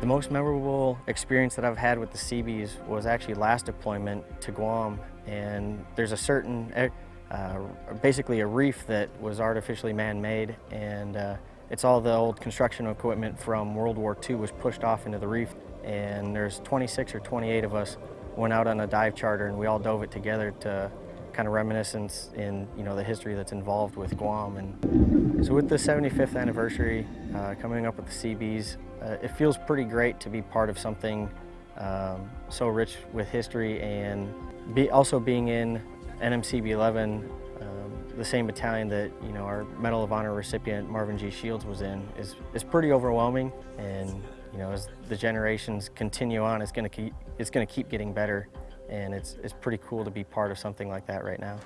The most memorable experience that I've had with the Seabees was actually last deployment to Guam and there's a certain, eh, uh, basically a reef that was artificially man-made and uh, it's all the old construction equipment from World War II was pushed off into the reef and there's 26 or 28 of us went out on a dive charter and we all dove it together to kind of reminiscence in you know the history that's involved with Guam and so with the 75th anniversary uh, coming up with the Seabees, uh, it feels pretty great to be part of something um, so rich with history and be, also being in NMCB 11, um, the same battalion that you know our Medal of Honor recipient Marvin G. Shields was in, is, is pretty overwhelming. And you know, as the generations continue on, it's going to keep it's going to keep getting better, and it's it's pretty cool to be part of something like that right now.